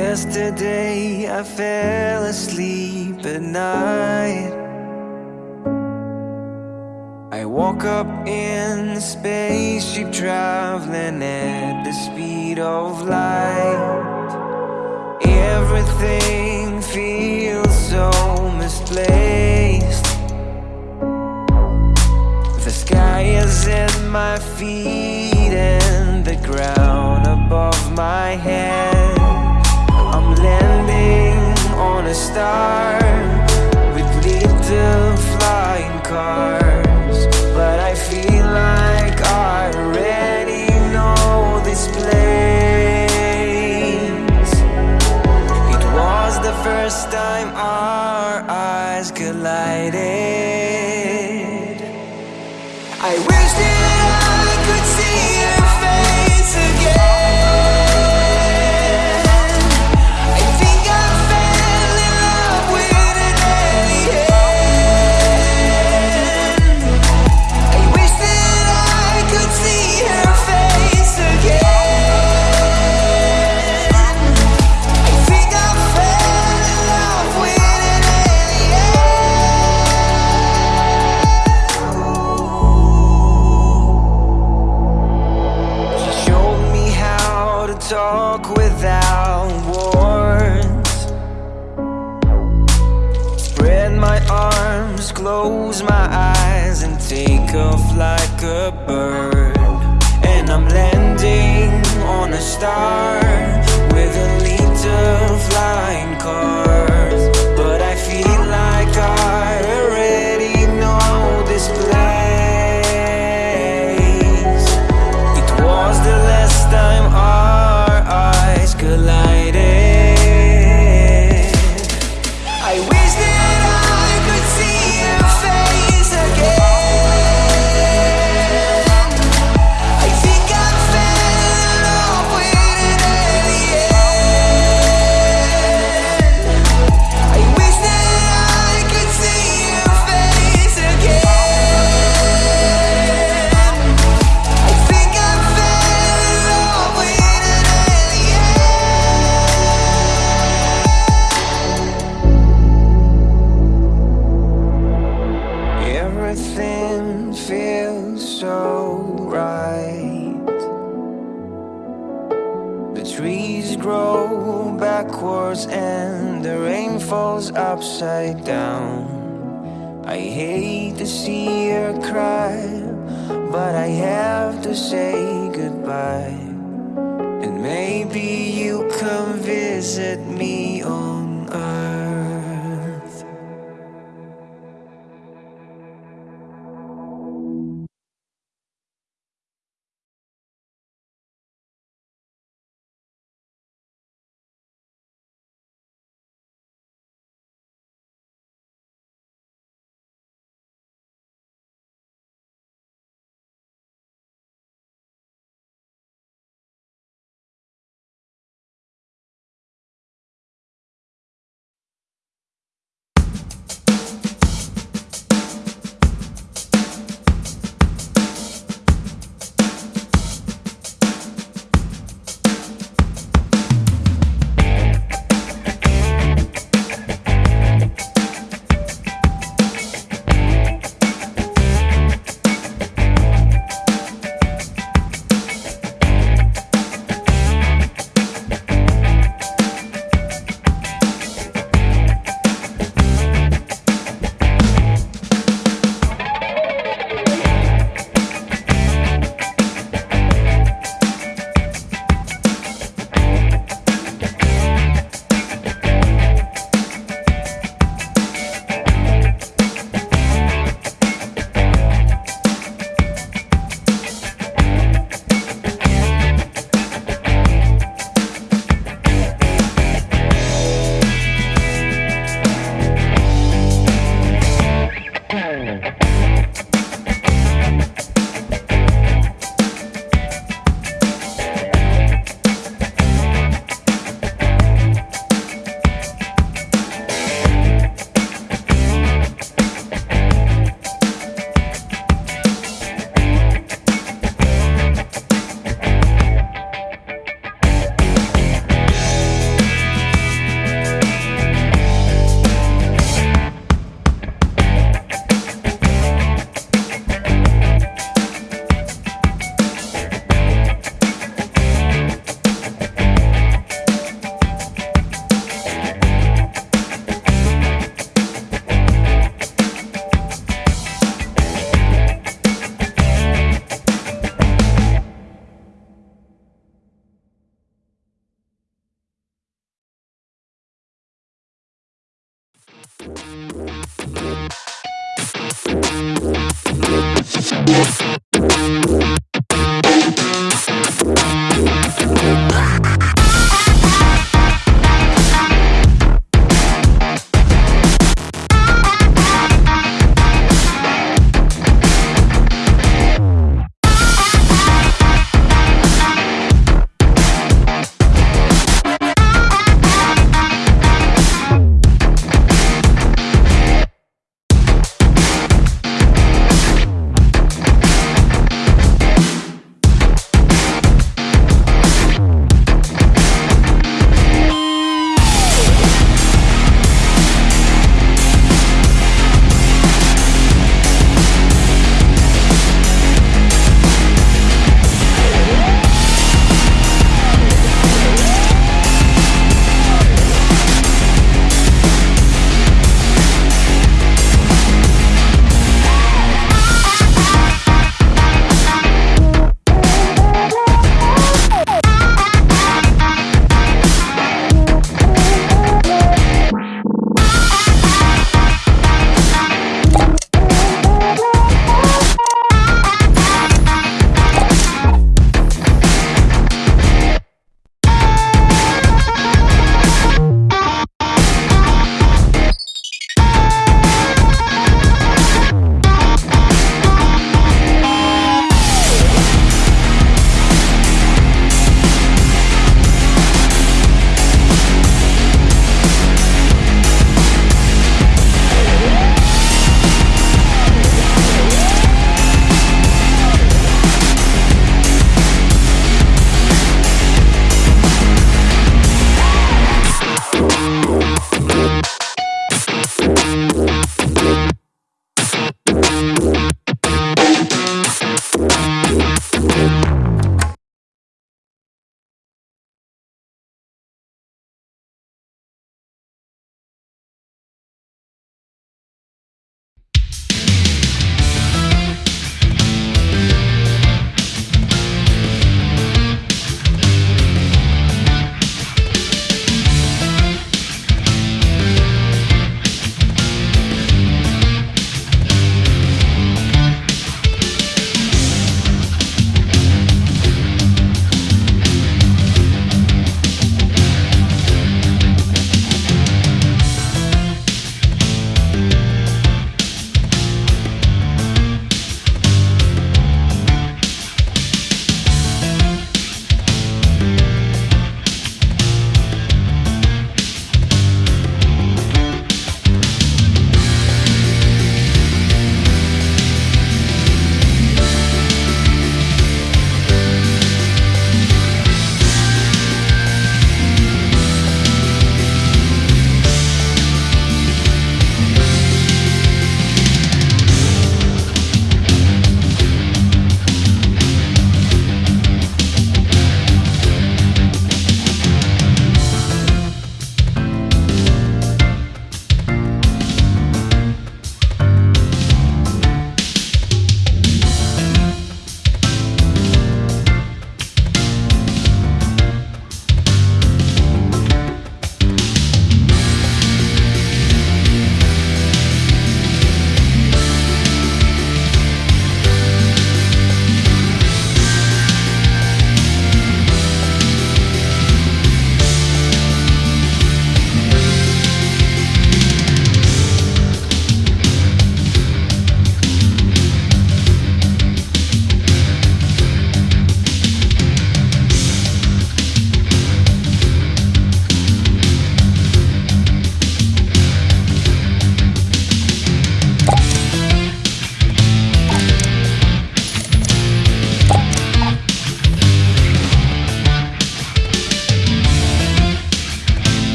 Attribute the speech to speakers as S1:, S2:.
S1: yesterday I fell asleep at night. I woke up in a spaceship traveling at the speed of light. Everything feels so misplaced. The sky is at my feet and the ground above my head on a star with little flying cars. But I feel like I already know this place. It was the first time our eyes collided like a bird. And I'm landing on a star Everything feels so right. The trees grow backwards and the rain falls upside down. I hate to see her cry, but I have to say goodbye. And maybe you come visit me